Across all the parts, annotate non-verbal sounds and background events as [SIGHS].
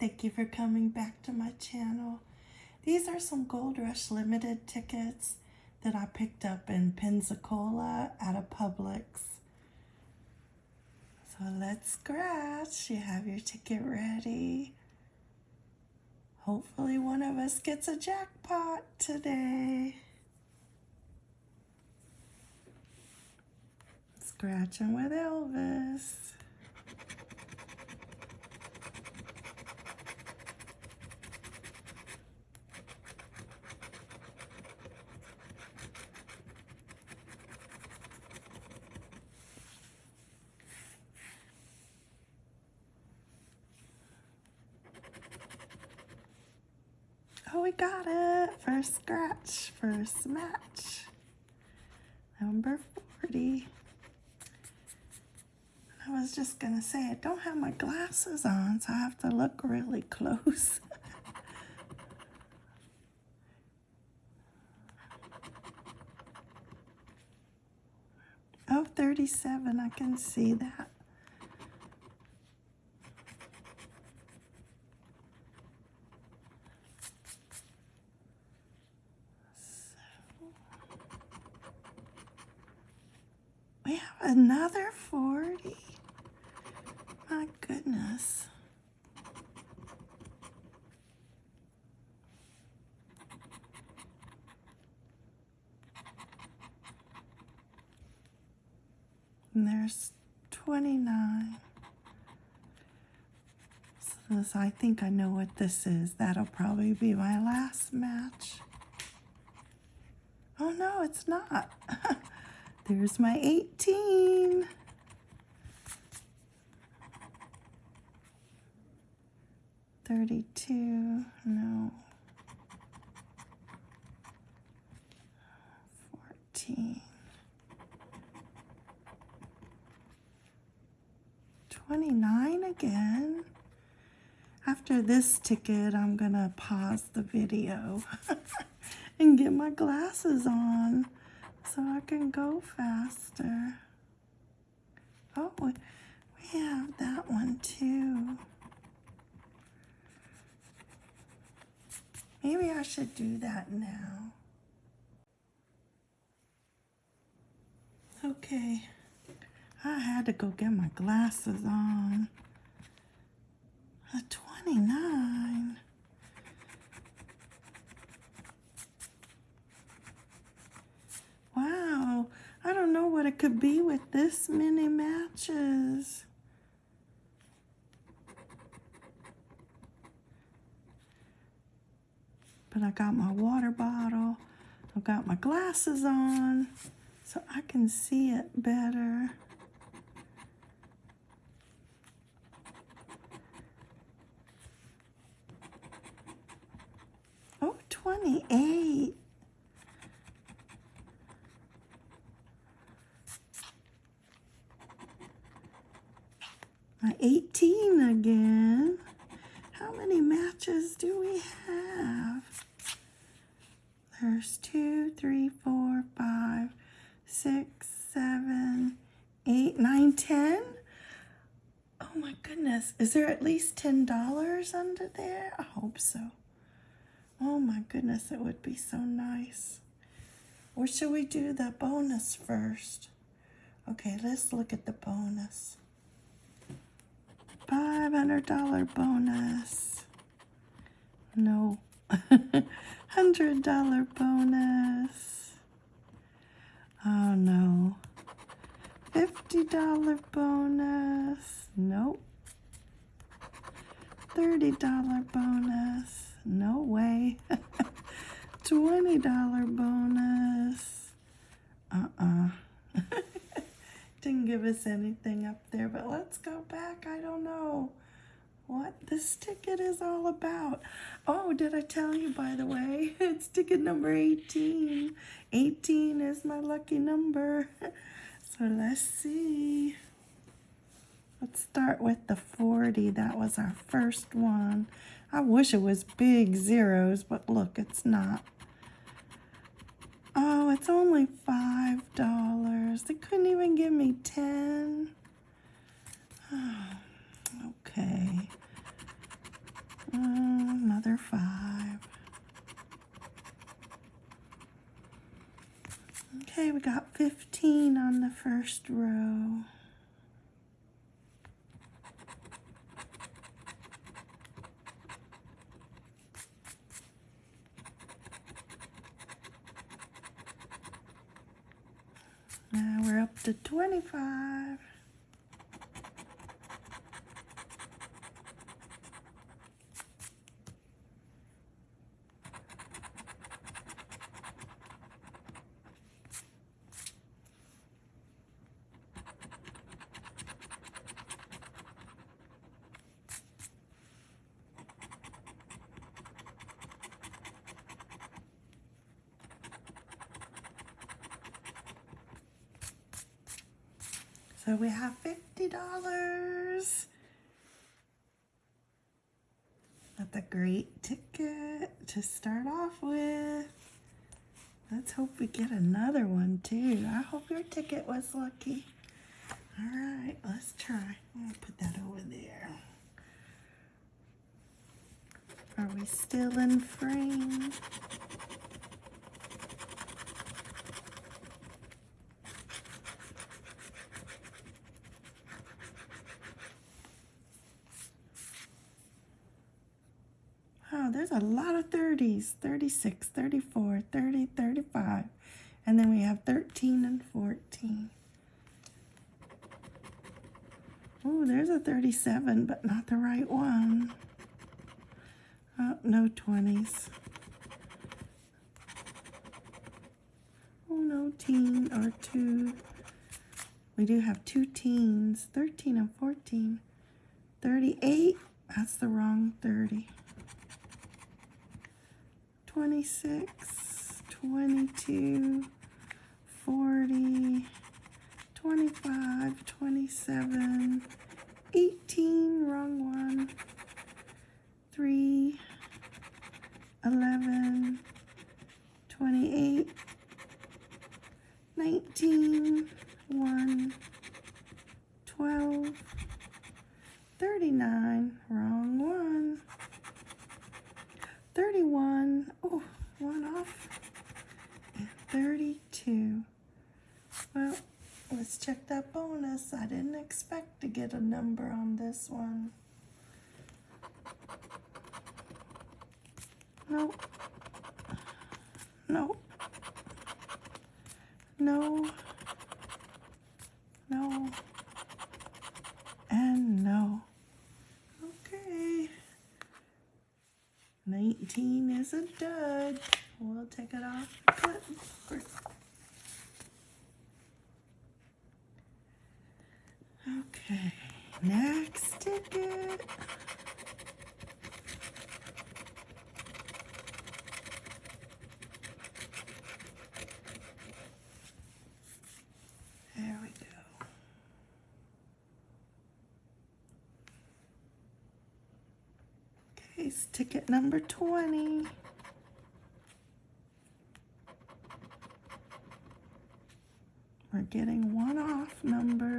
Thank you for coming back to my channel. These are some Gold Rush Limited tickets that I picked up in Pensacola at a Publix. So let's scratch. You have your ticket ready. Hopefully one of us gets a jackpot today. Scratching with Elvis. Oh, we got it. First scratch, first match. Number 40. I was just to say, I don't have my glasses on, so I have to look really [LAUGHS] close. oh, 37, I can see that. We have another 40. My goodness. And there's 29. So this, I think I know what this is. That'll probably be my last match. Oh no, it's not. [LAUGHS] There's my 18. Thirty-two, no. Fourteen. Twenty-nine again. After this ticket, I'm gonna pause the video [LAUGHS] and get my glasses on so I can go faster. Oh, we have that one too. Maybe I should do that now. Okay, I had to go get my glasses on. A 29. Wow, I don't know what it could be with this many matches. But I got my water bottle. I've got my glasses on so I can see it better. Oh, 28. My 18 again. How many matches do we have? There's two, three, four, five, six, seven, eight, nine, ten. Oh my goodness. Is there at least $10 under there? I hope so. Oh my goodness, it would be so nice. Or should we do the bonus first? Okay, let's look at the bonus. $500 bonus. No. [LAUGHS] $100 bonus. Oh no. $50 bonus. Nope. $30 bonus. No way. [LAUGHS] $20 bonus. Uh-uh. [LAUGHS] Didn't give us anything up there, but let's go back. I don't know what this ticket is all about. Oh, did I tell you, by the way, [LAUGHS] it's ticket number 18. 18 is my lucky number. So let's see. Let's start with the 40. That was our first one. I wish it was big zeros, but look, it's not. Oh, it's only $5. They couldn't even give me 10. Oh, [SIGHS] okay. Uh, another five. Okay, we got 15 on the first row. Now we're up to 25. So we have $50. That's a great ticket to start off with. Let's hope we get another one too. I hope your ticket was lucky. All right, let's try. I'll put that over there. Are we still in frame? Oh, there's a lot of 30s. 36, 34, 30, 35. And then we have 13 and 14. Oh, there's a 37, but not the right one. Oh, no 20s. Oh, no teen or two. We do have two teens, 13 and 14. 38, that's the wrong 30. 26, 22, 40, 25, 27, 18, wrong one, 3, 11, 28, 19, 1, 12, 39, wrong one. 31, oh, one off, and 32. Well, let's check that bonus. I didn't expect to get a number on this one. Nope. Nope. No. No. And no. Okay. 19 is a dud. We'll take it off clipboard. Okay, next ticket. There we go. Okay, it's ticket number 20. We're getting one-off numbers.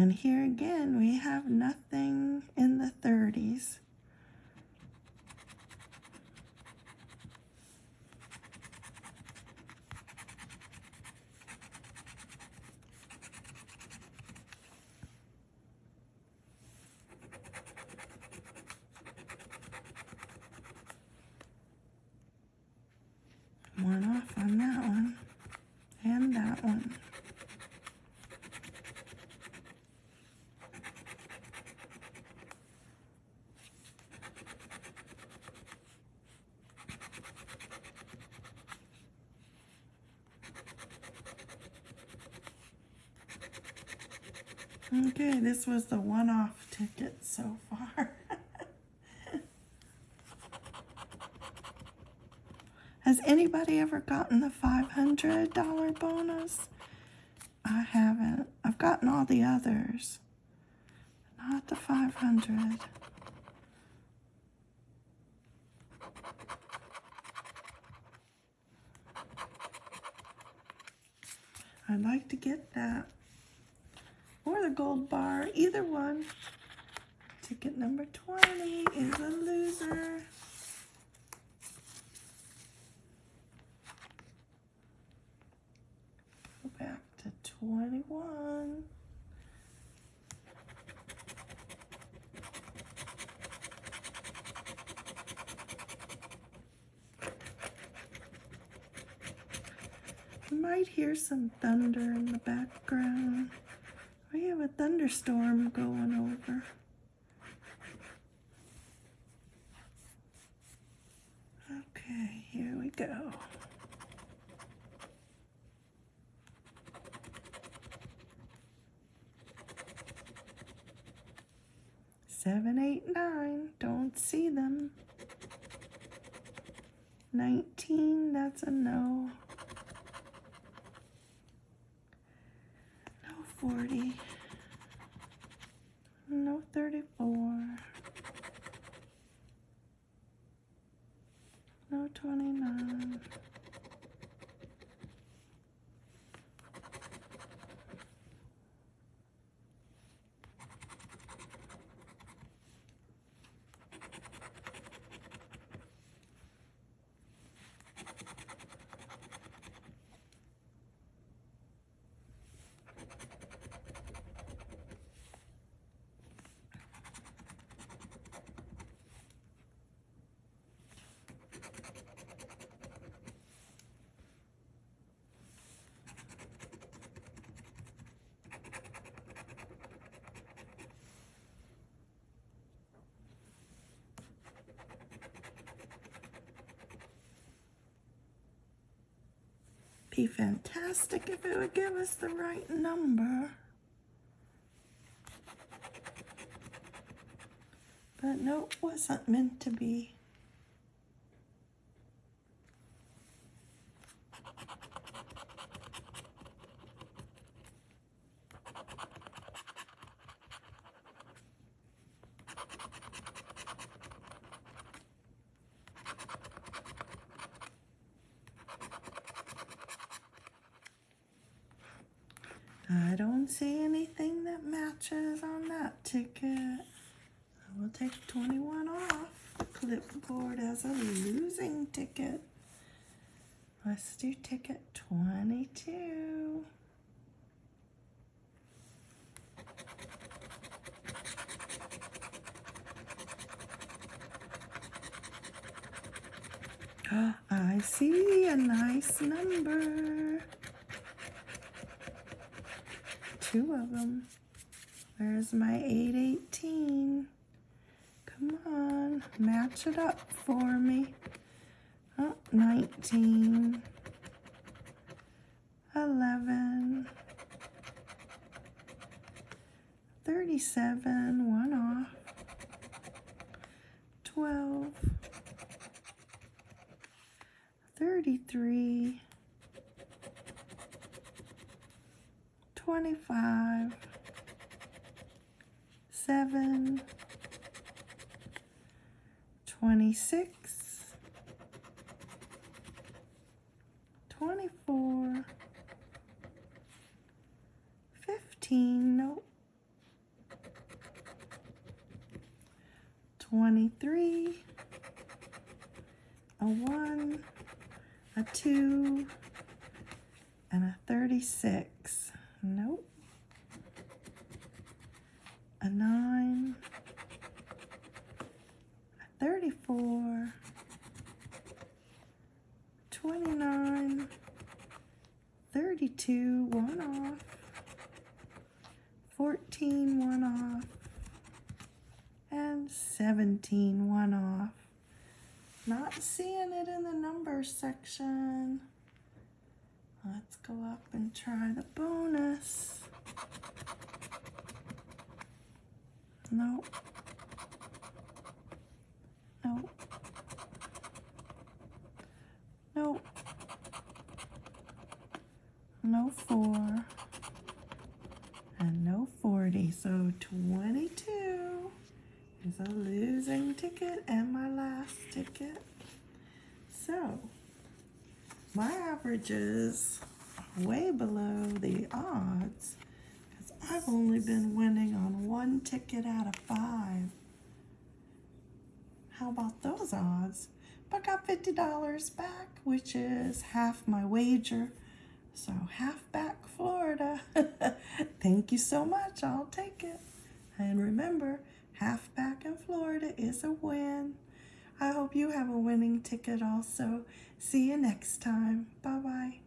And here again, we have nothing in the 30s. One off on that one. And that one. Okay, this was the one-off ticket so far. [LAUGHS] Has anybody ever gotten the $500 bonus? I haven't. I've gotten all the others. Not the 500. I'd like to get that. Or the gold bar, either one. Ticket number 20 is a loser. Go back to 21. You might hear some thunder in the background. We have a thunderstorm going over. Okay, here we go. Seven, eight, nine. Don't see them. 19, that's a no. No 40. No 34. No 29. Be fantastic if it would give us the right number. But no, it wasn't meant to be. I don't see anything that matches on that ticket. I will take 21 off the clipboard as a losing ticket. Let's do ticket 22. Ah, I see a nice number. Two of them. Where's my 818? Come on, match it up for me. Oh, 19. 11. 37, one off. 12. 33, 25, 7, 26, 24, 15, nope, 23, a 1, a 2, and a 36. Nope. A 9, a 34, 29, 32, one off, 14, one off, and 17, one off. Not seeing it in the numbers section. Let's go up and try the bonus. Nope. Nope. Nope. No four. And no 40. So 22 is a losing ticket and my last ticket. So my averages way below the odds because I've only been winning on one ticket out of five. How about those odds? But I got $50 back, which is half my wager. So half back Florida. [LAUGHS] Thank you so much. I'll take it. And remember, half back in Florida is a win. I hope you have a winning ticket also. See you next time. Bye bye.